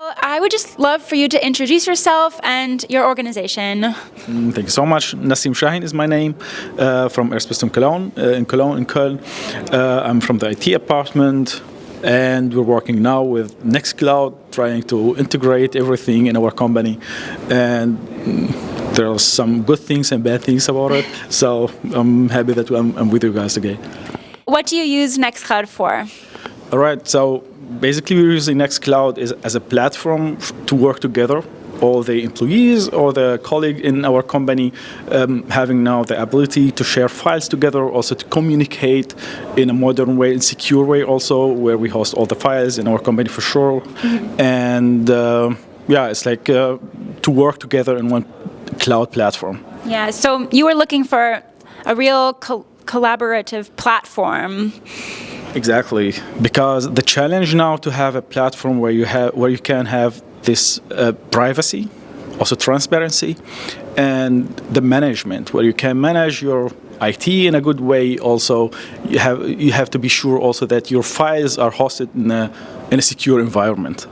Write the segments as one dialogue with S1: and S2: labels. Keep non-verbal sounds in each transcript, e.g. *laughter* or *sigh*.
S1: I would just love for you to introduce yourself and your organization.
S2: Mm, thank you so much. Nassim Shahin is my name, uh, from Airspace Cologne, uh, in Cologne, in Köln. Uh, I'm from the IT department, and we're working now with Nextcloud, trying to integrate everything in our company. And mm, there are some good things and bad things about it, so I'm happy that I'm, I'm with you guys again.
S1: What do you use Nextcloud for?
S2: All right, so basically we're using Nextcloud as, as a platform to work together all the employees or the colleague in our company um, having now the ability to share files together, also to communicate in a modern way and secure way also, where we host all the files in our company for sure. Mm -hmm. And uh, yeah, it's like uh, to work together in one cloud platform.
S1: Yeah, so you were looking for a real co collaborative platform.
S2: Exactly, because the challenge now to have a platform where you have where you can have this uh, privacy, also transparency, and the management where you can manage your IT in a good way. Also, you have you have to be sure also that your files are hosted in a in a secure environment.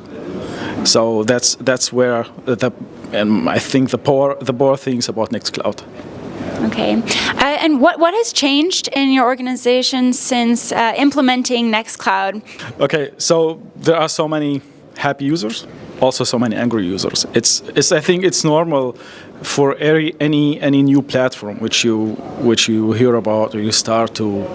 S2: So that's that's where the and I think the poor the poor things about Nextcloud.
S1: Okay. Uh, and what, what has changed in your organization since uh, implementing Nextcloud?
S2: Okay, so there are so many happy users, also so many angry users. It's, it's I think it's normal for any, any, any new platform which you, which you hear about or you start to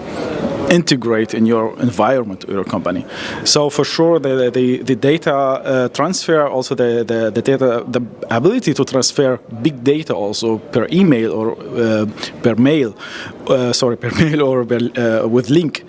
S2: integrate in your environment your company. So for sure, the, the, the data uh, transfer, also the, the, the, data, the ability to transfer big data also per email or uh, per mail, uh, sorry, *laughs* per mail or per, uh, with link,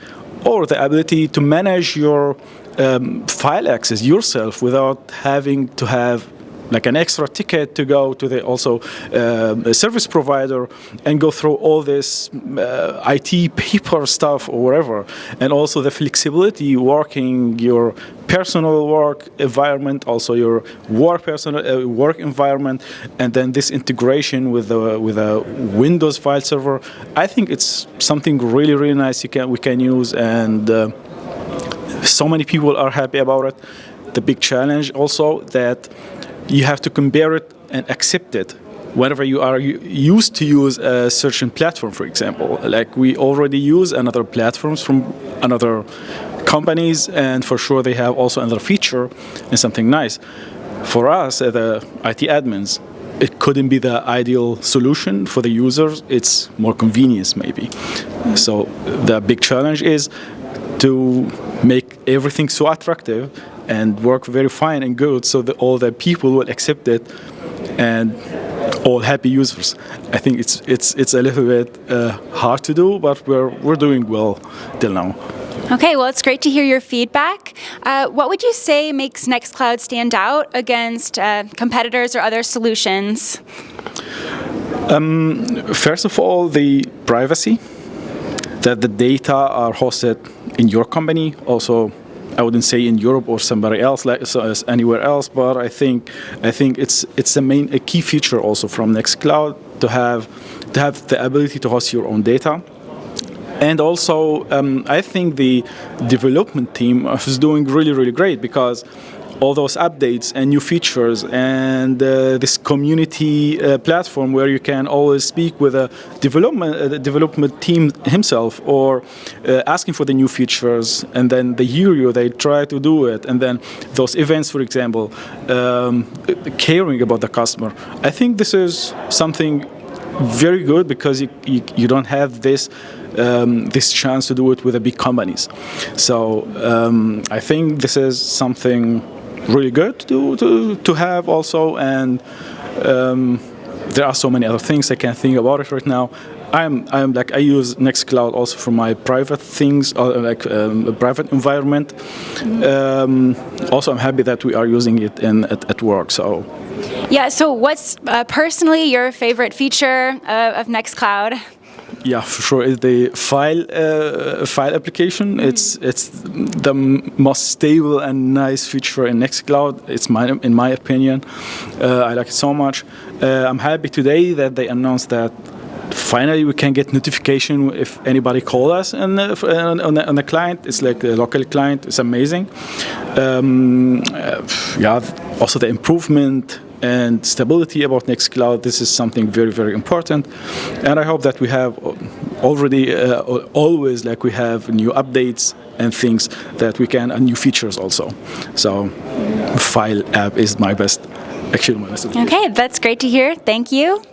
S2: or the ability to manage your um, file access yourself without having to have like an extra ticket to go to the also uh, service provider and go through all this uh, IT paper stuff or whatever, and also the flexibility working your personal work environment, also your work personal uh, work environment, and then this integration with the with a Windows file server. I think it's something really really nice you can we can use and. Uh, so many people are happy about it. The big challenge also that you have to compare it and accept it whenever you are used to use a certain platform, for example. Like we already use another platforms from another companies, and for sure they have also another feature and something nice. For us, uh, the IT admins, it couldn't be the ideal solution for the users. It's more convenience, maybe. So the big challenge is to make everything so attractive and work very fine and good so that all the people will accept it and all happy users. I think it's it's it's a little bit uh, hard to do, but we're we're doing well till now.
S1: Okay, well, it's great to hear your feedback. Uh, what would you say makes Nextcloud stand out against uh, competitors or other solutions?
S2: Um, first of all, the privacy, that the data are hosted in your company, also I wouldn't say in Europe or somebody else, like so anywhere else, but I think I think it's it's a main a key feature also from Nextcloud to have to have the ability to host your own data. And also, um, I think the development team is doing really, really great because all those updates and new features and uh, this community uh, platform where you can always speak with a development uh, development team himself or uh, asking for the new features and then they hear you they try to do it and then those events for example um, caring about the customer I think this is something very good because you, you, you don't have this um, this chance to do it with the big companies. So um, I think this is something really good to, to, to have also and um, there are so many other things I can't think about it right now. I'm I'm like I use Nextcloud also for my private things, uh, like um, a private environment. Um, also, I'm happy that we are using it in at, at work. So.
S1: Yeah. So, what's uh, personally your favorite feature uh, of Nextcloud?
S2: Yeah, for sure. It's the file uh, file application. Mm. It's it's the most stable and nice feature in Nextcloud. It's my in my opinion. Uh, I like it so much. Uh, I'm happy today that they announced that finally we can get notification if anybody call us and uh, on, on, the, on the client it's like a local client it's amazing um, uh, yeah also the improvement and stability about nextcloud this is something very very important and i hope that we have already uh, always like we have new updates and things that we can and new features also so file app is my best actually my best
S1: Okay, that's great to hear. Thank you.